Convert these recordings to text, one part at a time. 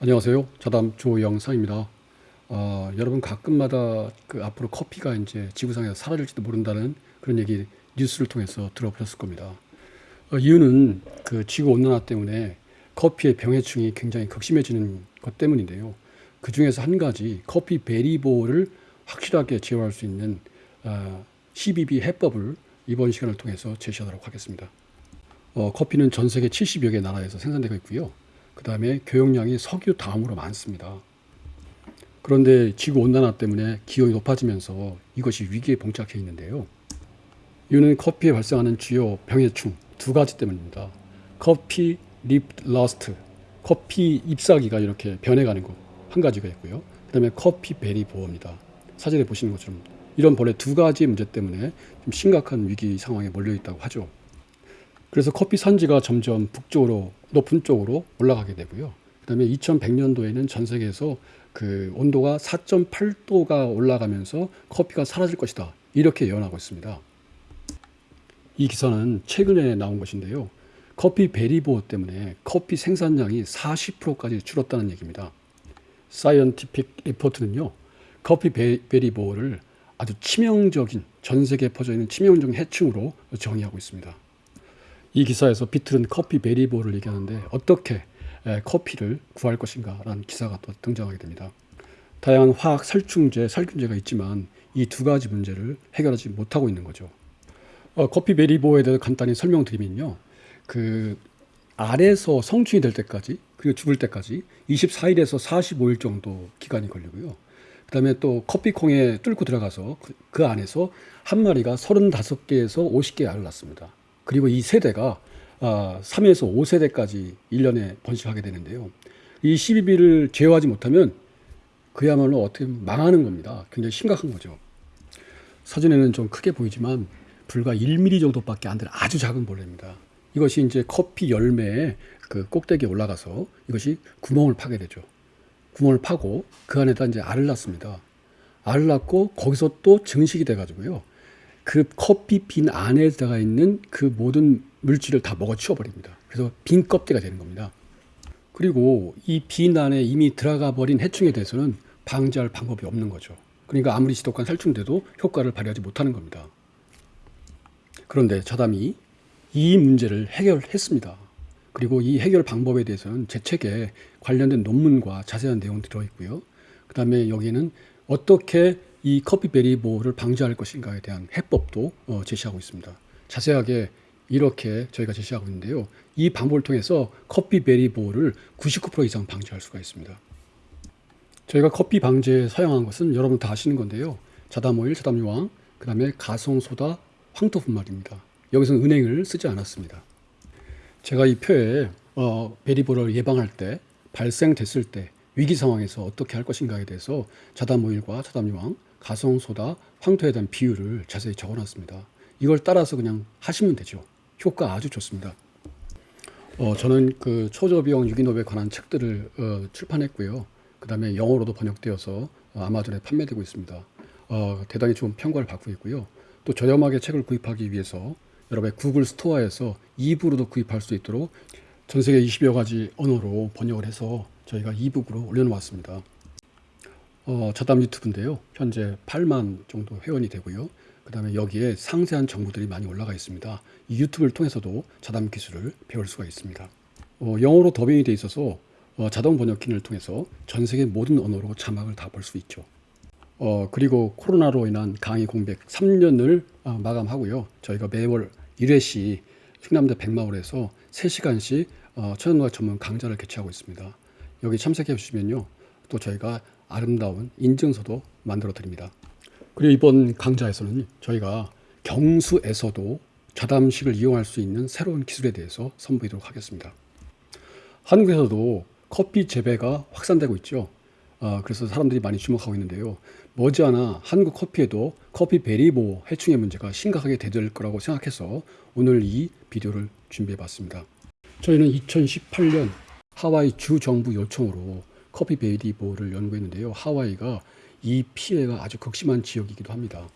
안녕하세요. 자담 조영상입니다. 어, 여러분 가끔마다 그 앞으로 커피가 이제 지구상에서 사라질지도 모른다는 그런 얘기 뉴스를 통해서 들어보셨을 겁니다. 어, 이유는 그 지구 온난화 때문에 커피의 병해충이 굉장히 극심해지는 것 때문인데요. 그 중에서 한 가지 커피 베리보를 확실하게 제어할 수 있는 어, CBB 해법을 이번 시간을 통해서 제시하도록 하겠습니다. 어, 커피는 전 세계 70여 개 나라에서 생산되고 있고요. 그 다음에 교역량이 석유 다음으로 많습니다. 그런데 지구 온난화 때문에 기온이 높아지면서 이것이 위기에 봉착해 있는데요. 이유는 커피에 발생하는 주요 병해충 두 가지 때문입니다. coffee leaf rust, 커피 잎사귀가 이렇게 변해가는 것 한 가지가 있고요. 그 다음에 coffee berry borer입니다. 사진에 보시는 것처럼 이런 벌레 두 가지 문제 때문에 좀 심각한 위기 상황에 몰려 있다고 하죠. 그래서 커피 산지가 점점 북쪽으로 높은 쪽으로 올라가게 되고요. 그 다음에 2100년도에는 전 세계에서 그 온도가 4.8도가 올라가면서 커피가 사라질 것이다. 이렇게 예언하고 있습니다. 이 기사는 최근에 나온 것인데요. 커피 베리보호 때문에 커피 생산량이 40%까지 줄었다는 얘기입니다. 사이언티픽 리포트는요. 커피 베리보호를 아주 치명적인 전 세계에 퍼져 있는 치명적인 해충으로 정의하고 있습니다. 이 기사에서 비틀은 커피 베리보를 얘기하는데 어떻게 커피를 구할 것인가 라는 기사가 또 등장하게 됩니다. 다양한 화학 살충제, 살균제가 있지만 이 두 가지 문제를 해결하지 못하고 있는 거죠. 어, 커피 베리보에 대해서 간단히 설명드리면요. 그 알에서 성충이 될 때까지 그리고 죽을 때까지 24일에서 45일 정도 기간이 걸리고요. 그 다음에 또 커피콩에 뚫고 들어가서 그, 그 안에서 한 마리가 35개에서 50개 알을 낳습니다. 그리고 이 세대가 아, 3에서 5세대까지 1년에 번식하게 되는데요. 이 12비를 제어하지 못하면 그야말로 어떻게 망하는 겁니다. 굉장히 심각한 거죠. 사진에는 좀 크게 보이지만 불과 1mm 정도밖에 안 되는 아주 작은 벌레입니다. 이것이 이제 커피 열매의 그 꼭대기에 올라가서 이것이 구멍을 파게 되죠. 구멍을 파고 그 안에다 이제 알을 낳습니다. 알을 낳고 거기서 또 증식이 돼가지고요. 그 커피 빈 안에 들어가 있는 그 모든 물질을 다 먹어 치워버립니다. 그래서 빈 껍데가 되는 겁니다. 그리고 이 빈 안에 이미 들어가 버린 해충에 대해서는 방지할 방법이 없는 거죠. 그러니까 아무리 지독한 살충돼도 효과를 발휘하지 못하는 겁니다. 그런데 자담이 이 문제를 해결했습니다. 그리고 이 해결 방법에 대해서는 제 책에 관련된 논문과 자세한 내용이 들어있고요. 그 다음에 여기에는 어떻게 이 커피 베리보를 방지할 것인가에 대한 해법도 어, 제시하고 있습니다. 자세하게 이렇게 저희가 제시하고 있는데요. 이 방법을 통해서 커피 베리보를 99% 이상 방지할 수가 있습니다. 저희가 커피 방제에 사용한 것은 여러분 다 아시는 건데요. 자담오일, 자담유황, 그 다음에 가성소다, 황토 분말입니다. 여기서는 은행을 쓰지 않았습니다. 제가 이 표에 어, 베리보를 예방할 때 발생됐을 때 위기 상황에서 어떻게 할 것인가에 대해서 자담오일과 자담유황, 가성소다, 황토에 대한 비율을 자세히 적어놨습니다. 이걸 따라서 그냥 하시면 되죠. 효과 아주 좋습니다. 어, 저는 그 초저비용 유기농에 관한 책들을 어, 출판했고요. 그 다음에 영어로도 번역되어서 어, 아마존에 판매되고 있습니다. 어, 대단히 좋은 평가를 받고 있고요. 또 저렴하게 책을 구입하기 위해서 여러분의 구글 스토어에서 이북으로도 구입할 수 있도록 전 세계 20여 가지 언어로 번역을 해서 저희가 이북으로 올려놓았습니다. 어, 자담 유튜브인데요. 현재 8만 정도 회원이 되고요. 그 다음에 여기에 상세한 정보들이 많이 올라가 있습니다. 이 유튜브를 통해서도 자담 기술을 배울 수가 있습니다. 어, 영어로 더빙이 돼 있어서 어, 자동 번역기를 통해서 전 세계 모든 언어로 자막을 다 볼 수 있죠. 어, 그리고 코로나로 인한 강의 공백 3년을 어, 마감하고요. 저희가 매월 1회씩 충남대 백마을에서 3시간씩 어, 천연노학 전문 강좌를 개최하고 있습니다. 여기 참석해 주시면요. 또 저희가 아름다운 인증서도 만들어 드립니다. 그리고 이번 강좌에서는 저희가 경수에서도 자담식을 이용할 수 있는 새로운 기술에 대해서 선보이도록 하겠습니다. 한국에서도 커피 재배가 확산되고 있죠. 어, 그래서 사람들이 많이 주목하고 있는데요. 머지않아 한국 커피에도 커피 베리보 해충의 문제가 심각하게 대들 거라고 생각해서 오늘 이 비디오를 준비해 봤습니다. 저희는 2018년 하와이 주 정부 요청으로 커피 베리보를 연구했는데요. 하와이가 이 피해가 아주 극심한 지역이기도 합니다.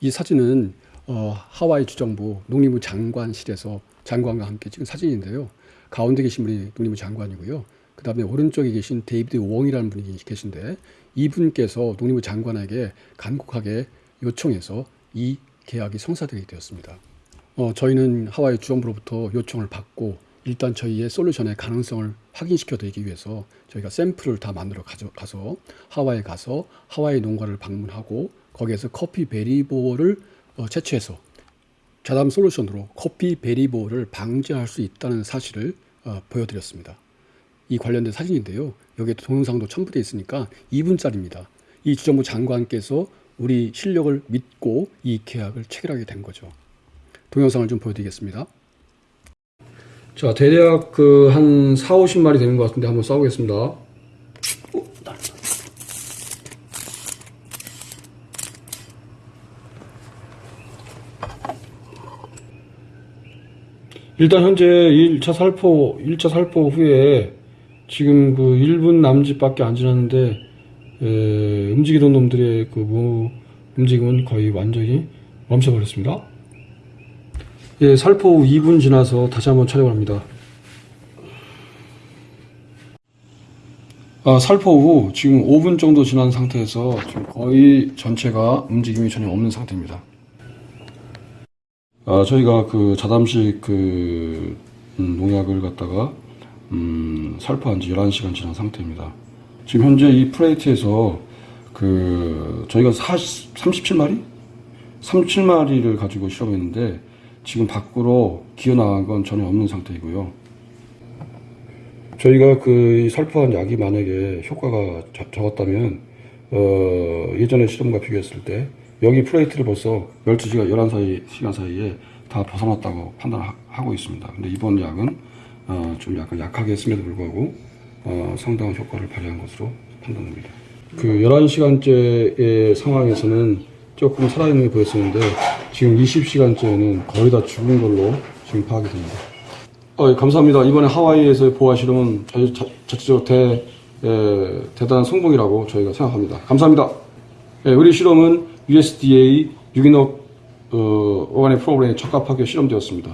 이 사진은 어, 하와이 주정부 농림부 장관실에서 장관과 함께 찍은 사진인데요. 가운데 계신 분이 농림부 장관이고요. 그 다음에 오른쪽에 계신 데이비드 웡이라는 분이 계신데 이분께서 농림부 장관에게 간곡하게 요청해서 이 계약이 성사되게 되었습니다. 어, 저희는 하와이 주정부로부터 요청을 받고 일단 저희의 solution의 가능성을 확인시켜 드리기 위해서 저희가 샘플을 다 만들어 가져가서 하와이에 가서 하와이 농가를 방문하고 거기에서 커피 베리보를 어, 채취해서 자담 솔루션으로 커피 베리보를 방지할 수 있다는 사실을 어, 보여드렸습니다. 이 관련된 사진인데요. 여기에 동영상도 첨부되어 있으니까 2분짜리입니다. 이 주정부 장관께서 우리 실력을 믿고 이 계약을 체결하게 된 거죠. 동영상을 좀 보여드리겠습니다. 자, 대략 그 한 4, 50마리 되는 것 같은데 한번 쏴보겠습니다. 일단 현재 1차 살포, 1차 살포 후에 지금 그 1분 남짓밖에 안 지났는데 에, 움직이던 놈들의 그 뭐, 움직임은 거의 완전히 멈춰버렸습니다. 예, 살포 후 2분 지나서 다시 한번 촬영을 합니다. 아, 살포 후 지금 5분 정도 지난 상태에서 지금 거의 전체가 움직임이 전혀 없는 상태입니다. 아, 저희가 그 자담식 그 음, 농약을 갖다가 음, 살포한 지 11시간 지난 상태입니다. 지금 현재 이 플레이트에서 그 저희가 40, 37마리? 37마리를 가지고 실험했는데 지금 밖으로 기어 나간 건 전혀 없는 상태이고요. 저희가 그 살포한 약이 만약에 효과가 적- 적었다면 어, 예전에 실험과 비교했을 때 여기 플레이트를 벌써 12시간, 11사이, 시간 사이에 다 벗어났다고 판단하고 있습니다. 근데 이번 약은 어, 좀 약간 약하게 했음에도 불구하고 어, 상당한 효과를 발휘한 것으로 판단됩니다. 그 11시간째의 상황에서는 조금 살아있는 게 보였었는데 지금 20시간째는 거의 다 죽은 걸로 지금 파악이 됩니다. 어, 예, 감사합니다. 이번에 하와이에서 보아 실험은 저- 저- 전체적으로 대, 에, 대단한 성공이라고 저희가 생각합니다. 감사합니다. 예, 우리 실험은 USDA 유기농 어, 오가닉 프로그램에 적합하게 실험되었습니다.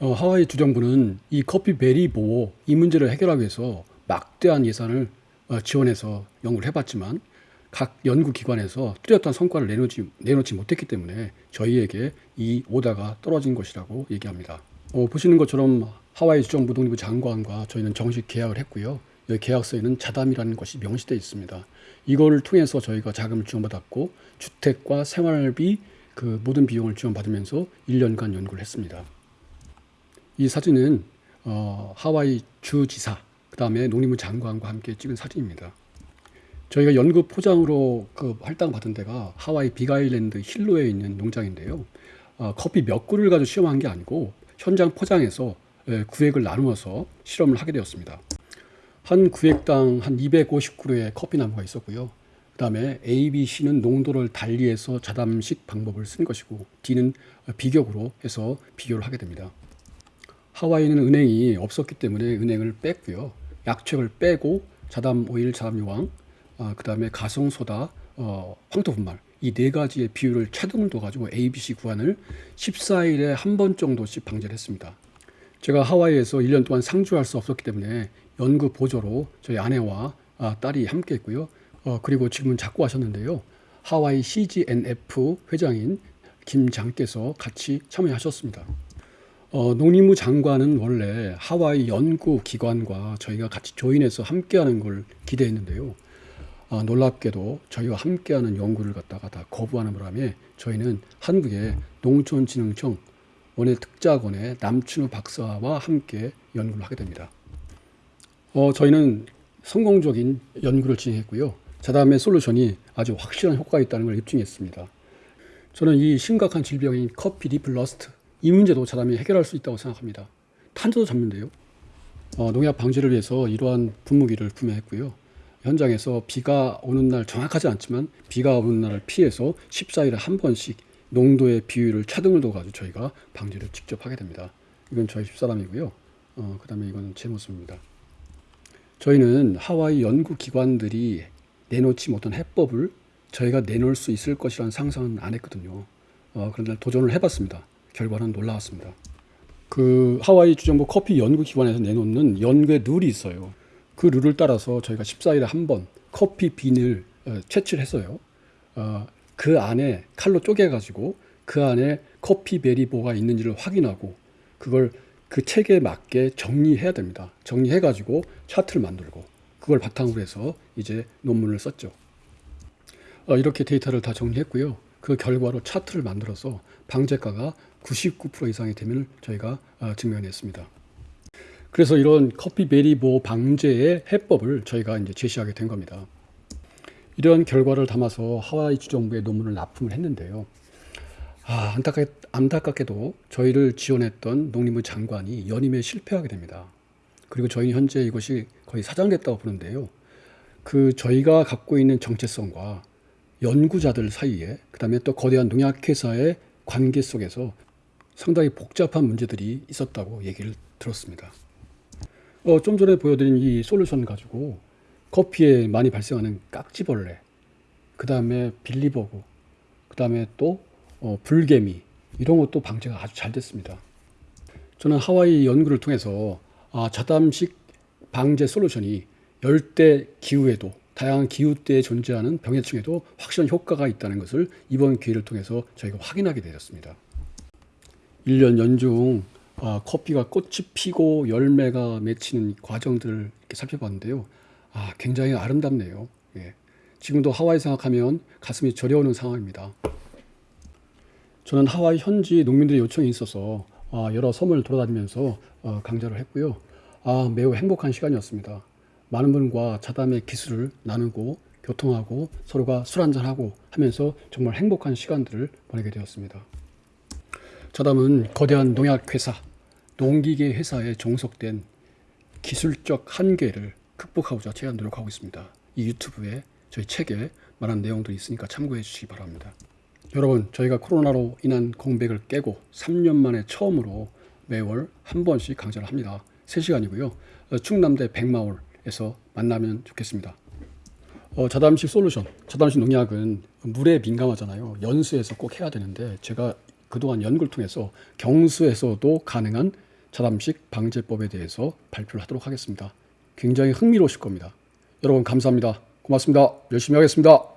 어, 하와이 주정부는 이 커피 베리 보호 이 문제를 해결하기 위해서 막대한 예산을 어, 지원해서 연구를 해봤지만 각 연구기관에서 뚜렷한 성과를 내놓지, 내놓지 못했기 때문에 저희에게 이 오다가 떨어진 것이라고 얘기합니다. 어, 보시는 것처럼 하와이 주정부 독립부 장관과 저희는 정식 계약을 했고요. 여기 계약서에는 자담이라는 것이 명시되어 있습니다. 이걸 통해서 저희가 자금을 지원받았고 주택과 생활비 그 모든 비용을 지원받으면서 1년간 연구를 했습니다. 이 사진은 어, 하와이 주지사 그 다음에 농림부 장관과 함께 찍은 사진입니다. 저희가 연구 포장으로 그 할당 받은 데가 하와이 빅아일랜드 힐로에 있는 농장인데요. 어, 커피 몇 그루를 가지고 실험한 게 아니고 현장 포장해서 예, 구획을 나누어서 실험을 하게 되었습니다. 한 구획당 한 250그루의 커피 나무가 있었고요. 그 다음에 A, B, C는 농도를 달리해서 자담식 방법을 쓴 것이고 D는 비격으로 해서 비교를 하게 됩니다. 하와이는 은행이 없었기 때문에 은행을 뺐고요. 약초를 빼고 자담 오일, 자담 유황, 아, 그 다음에 가성 소다, 어, 황토 분말 이 네 가지의 비율을 차등을 둬가지고 ABC 구간을 14일에 한 번 정도씩 방제를 했습니다. 제가 하와이에서 1년 동안 상주할 수 없었기 때문에 연구 보조로 저희 아내와 아, 딸이 함께 했고요. 어, 그리고 지금은 자꾸 하셨는데요. 하와이 CGNF 회장인 김장께서 같이 참여하셨습니다. 어, 농림부 장관은 원래 하와이 연구기관과 저희가 같이 조인해서 함께하는 걸 기대했는데요. 아, 놀랍게도 저희와 함께하는 연구를 갖다가 다 거부하는 바람에 저희는 한국의 농촌진흥청 원예 특작원의 남춘우 박사와 함께 연구를 하게 됩니다. 어, 저희는 성공적인 연구를 진행했고요. 자담의 solution이 아주 확실한 효과가 있다는 걸 입증했습니다. 저는 이 심각한 질병인 coffee leaf rust 이 문제도 자담이 해결할 수 있다고 생각합니다. 탄저도 잡는데요. 어, 농약 방지를 위해서 이러한 분무기를 구매했고요. 현장에서 비가 오는 날 정확하지 않지만 비가 오는 날을 피해서 14일에 한 번씩 농도의 비율을 차등을 둬가지고 저희가 방지를 직접 하게 됩니다. 이건 저희 집사람이고요. 어, 그 다음에 이거는 제 모습입니다. 저희는 하와이 연구기관들이 내놓지 못한 해법을 저희가 내놓을 수 있을 것이라는 상상은 안 했거든요. 어, 그런데 도전을 해봤습니다. 결과는 놀라웠습니다. 그 하와이 주정부 커피 연구기관에서 내놓는 연구의 룰이 있어요. 그 룰을 따라서 저희가 14일에 한 번 커피 빈을 어, 채취를 했어요. 어, 그 안에 칼로 쪼개가지고 그 안에 커피 베리보가 있는지를 확인하고 그걸 그 책에 맞게 정리해야 됩니다. 정리해가지고 차트를 만들고 그걸 바탕으로 해서 이제 논문을 썼죠. 어, 이렇게 데이터를 다 정리했고요. 그 결과로 차트를 만들어서 방제가가 99% 이상이 되면 저희가 어, 증명했습니다. 그래서 이런 커피 베리보 방제의 해법을 저희가 이제 제시하게 된 겁니다. 이런 결과를 담아서 하와이 주정부에 논문을 납품을 했는데요. 아, 안타깝, 안타깝게 도 저희를 지원했던 농림부 장관이 연임에 실패하게 됩니다. 그리고 저희는 현재 이것이 거의 사장됐다고 보는데요. 그 저희가 갖고 있는 정체성과 연구자들 사이에 그 다음에 또 거대한 농약회사의 관계 속에서 상당히 복잡한 문제들이 있었다고 얘기를 들었습니다. 어, 좀 전에 보여드린 이 솔루션 가지고 커피에 많이 발생하는 깍지벌레, 그 다음에 빌리버그, 그 다음에 또 어, 불개미 이런 것도 방제가 아주 잘 됐습니다. 저는 하와이 연구를 통해서 아, 자담식 방제 솔루션이 열대 기후에도 다양한 기후대에 존재하는 병해충에도 확실한 효과가 있다는 것을 이번 기회를 통해서 저희가 확인하게 되었습니다. 1년 연중 아, 커피가 꽃이 피고 열매가 맺히는 과정들을 이렇게 살펴봤는데요. 아, 굉장히 아름답네요. 예. 지금도 하와이 생각하면 가슴이 저려오는 상황입니다. 저는 하와이 현지 농민들의 요청이 있어서 아, 여러 섬을 돌아다니면서 어, 강좌를 했고요. 아, 매우 행복한 시간이었습니다. 많은 분과 자담의 기술을 나누고 교통하고 서로가 술 한잔하고 하면서 정말 행복한 시간들을 보내게 되었습니다. 자담은 거대한 농약 회사, 농기계 회사에 종속된 기술적 한계를 극복하고자 제가 노력하고 있습니다. 이 유튜브에 저희 책에 말한 내용들이 있으니까 참고해 주시기 바랍니다. 여러분, 저희가 코로나로 인한 공백을 깨고 3년 만에 처음으로 매월 한 번씩 강좌를 합니다. 3시간이고요. 어, 충남대 백마올에서 만나면 좋겠습니다. 어, 자담식 솔루션, 자담식 농약은 물에 민감하잖아요. 연수에서 꼭 해야 되는데 제가 그동안 연구를 통해서 경수에서도 가능한 자담식 방제법에 대해서 발표를 하도록 하겠습니다. 굉장히 흥미로우실 겁니다. 여러분 감사합니다. 고맙습니다. 열심히 하겠습니다.